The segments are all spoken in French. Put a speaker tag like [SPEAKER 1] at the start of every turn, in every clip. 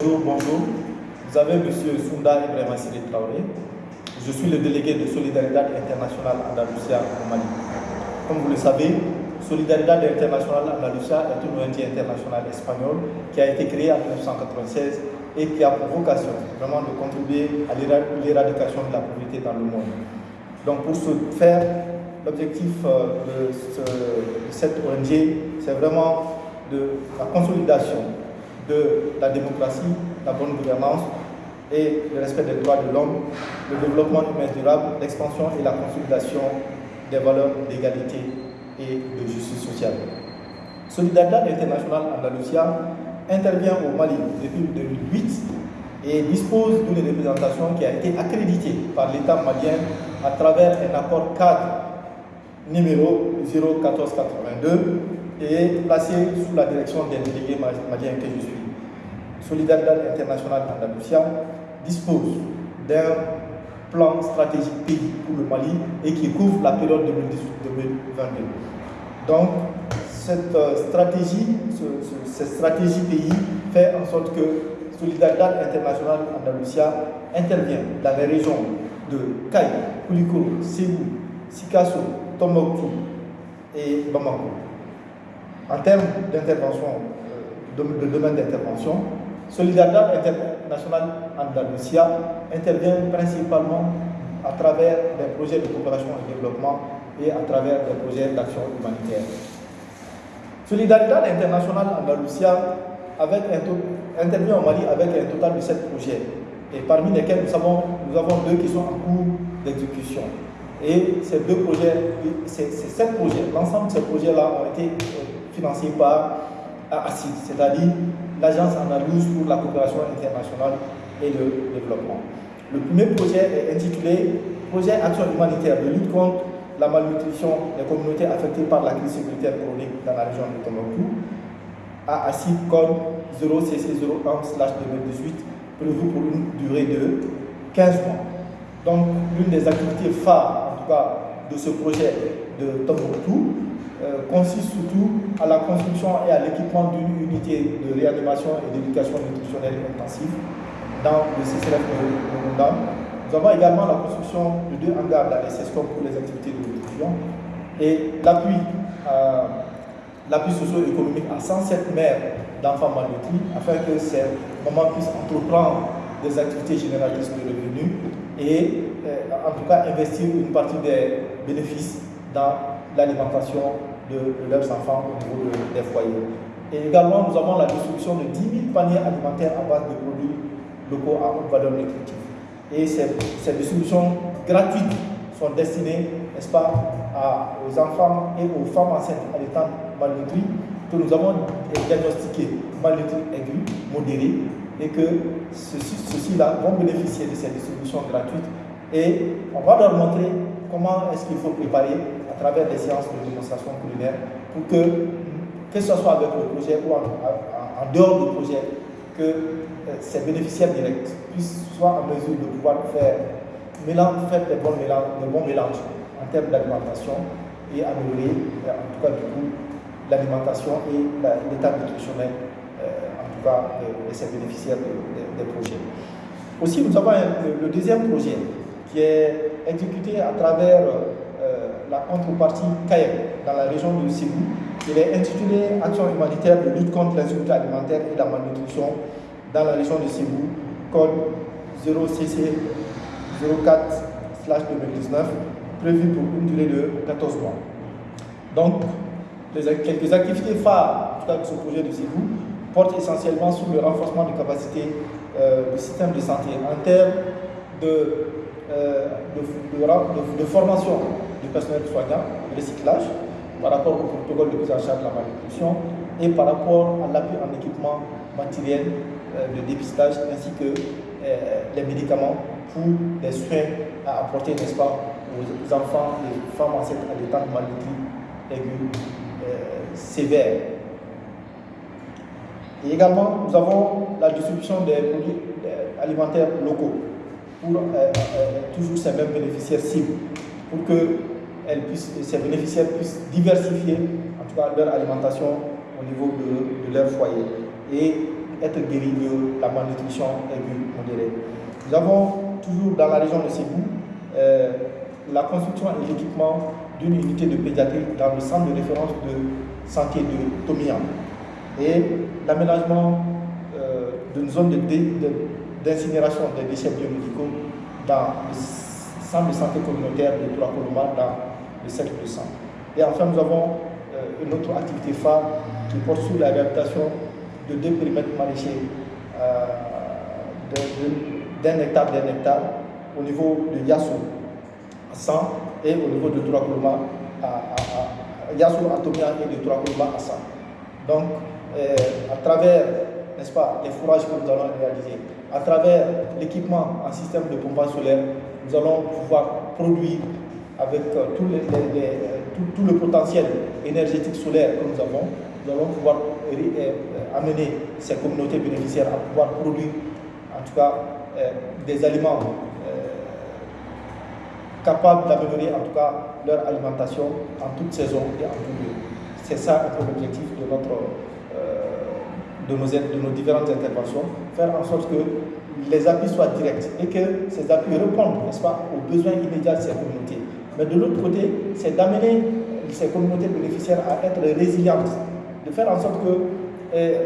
[SPEAKER 1] Bonjour, bonjour. Vous avez M. Sounda Ibrahim Assiri Traoré. Je suis le délégué de Solidarité Internationale Andalusia au Mali. Comme vous le savez, Solidarité Internationale Andalusia est une ONG internationale espagnole qui a été créée en 1996 et qui a pour vocation vraiment de contribuer à l'éradication de la pauvreté dans le monde. Donc pour ce faire, l'objectif euh, de, cette ONG, c'est vraiment de la consolidation de la démocratie, la bonne gouvernance et le respect des droits de l'homme, le développement humain durable, l'expansion et la consolidation des valeurs d'égalité et de justice sociale. Solidarité internationale Andalusia intervient au Mali depuis 2008 et dispose d'une représentation qui a été accréditée par l'État malien à travers un accord cadre numéro 01482 et placé sous la direction des délégués maliens que je suis. Solidarité internationale Andalusia dispose d'un plan stratégique pays pour le Mali et qui couvre la période 2018-2022. Donc, cette euh, stratégie, cette stratégie pays fait en sorte que Solidarité internationale Andalusia intervient dans les régions de Caille, Koulikoro, Ségou, Sikasso, Tombouctou et Bamako. En termes d'intervention, euh, de, de domaine d'intervention, Solidarité internationale Andalusia intervient principalement à travers des projets de coopération et développement et à travers des projets d'action humanitaire. Solidarité internationale Andalusia avec un intervient au Mali avec un total de 7 projets, et parmi lesquels nous avons, nous avons deux qui sont en cours d'exécution. Et ces deux projets, ces, sept projets, l'ensemble de ces projets-là ont été financés par ACID, c'est-à-dire l'Agence andalouse pour la coopération internationale et le développement. Le premier projet est intitulé Projet Action humanitaire de lutte contre la malnutrition des communautés affectées par la crise sécuritaire chronique dans la région de Tombouctou, à ACID code 0CC01-2018, prévu pour une durée de 15 mois. Donc, l'une des activités phares, en tout cas, de ce projet de Tombouctou euh, consiste surtout à la construction et à l'équipement d'une unité de réanimation et d'éducation nutritionnelle intensive dans le CCRF de Munda. Nous avons également la construction de deux hangars dans les SESCOM pour les activités de nutrition et l'appui l'appui socio-économique à 107 mères d'enfants malnutris afin que ces mamans puissent entreprendre des activités génératrices de revenus et euh, en tout cas investir une partie des bénéfices dans l'alimentation de, leurs enfants au niveau des foyers. Et également, nous avons la distribution de 10 000 paniers alimentaires à base de produits locaux à haute valeur nutritive. Et ces, distributions gratuites sont destinées, n'est-ce pas, aux enfants et aux femmes enceintes à l'état malnutris que nous avons diagnostiqué malnutris aigu, modéré, et que ceux-ci-là vont bénéficier de ces distributions gratuites. Et on va leur montrer comment est-ce qu'il faut préparer à travers des séances de démonstration culinaire pour que, que ce soit avec le projet ou en, dehors du projet, que euh, ces bénéficiaires directs puissent soit en mesure de pouvoir faire, mélange, faire des, bons mélanges, des bons mélanges en termes d'alimentation et améliorer, euh, en tout cas du coup, l'alimentation et l'état nutritionnel, euh, en tout cas, de, ces bénéficiaires des projets. Aussi, nous avons le deuxième projet qui est exécuté à travers la contrepartie CAEM dans la région de Ségou. Il est intitulé Action humanitaire de lutte contre l'insécurité alimentaire et la malnutrition dans la région de Ségou, code 0CC 04-2019, prévu pour une durée de 14 mois. Donc, quelques activités phares de ce projet de Ségou portent essentiellement sur le renforcement des capacités euh, du système de santé en termes de, euh, de, formation du personnel soignant, recyclage, par rapport au protocole de prise en charge de la malnutrition et par rapport à l'appui en équipement matériel euh, de dépistage ainsi que les médicaments pour les soins à apporter, n'est-ce pas, aux enfants et femmes enceintes à l'état de malnutri aigu sévère. Et également, nous avons la distribution des produits alimentaires locaux pour euh, euh, toujours ces mêmes bénéficiaires cibles, pour que ces bénéficiaires puissent diversifier en tout cas leur alimentation au niveau de, leur foyer. Et être guéris de la malnutrition aiguë modérée. Nous avons toujours dans la région de Sébou euh, la construction et l'équipement d'une unité de pédiatrie dans le centre de référence de santé de Tomian et l'aménagement euh, d'une zone d'incinération de, des déchets biomédicaux dans le centre de santé communautaire de Tourakoloma dans le cercle de sang. Et enfin, nous avons euh, une autre activité phare qui porte sur la réhabilitation de deux périmètres maraîchers euh, d'un hectare d'un hectare au niveau de Yassou à 100 et au niveau de Tourakoloma à, à, et de à 100. Donc, euh, à travers n'est-ce pas, les fourrages que nous allons réaliser, à travers l'équipement en système de pompage solaire, nous allons pouvoir produire avec euh, tout, les, tout, le potentiel énergétique solaire que nous avons, nous allons pouvoir amener ces communautés bénéficiaires à pouvoir produire, en tout cas, euh, des aliments euh, capables d'améliorer, en tout cas, leur alimentation en toute saison et en tout lieu. C'est ça l'objectif de notre de nos, différentes interventions, faire en sorte que les appuis soient directs et que ces appuis répondent, n'est-ce pas, aux besoins immédiats de ces communautés. Mais de l'autre côté, c'est d'amener ces communautés bénéficiaires à être résilientes, de faire en sorte que, eh,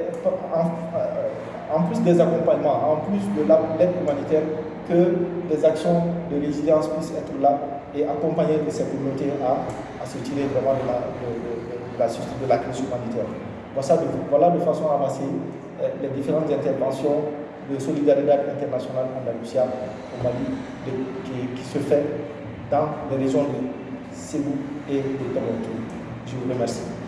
[SPEAKER 1] en, plus des accompagnements, en plus de l'aide humanitaire, que des actions de résilience puissent être là et accompagner ces communautés à, se tirer vraiment de la crise humanitaire. Voilà de, façon avancée eh, les différentes interventions de solidarité internationale andalusia au Mali qui, se fait dans les régions de Sébou et de Toronto. Je vous remercie.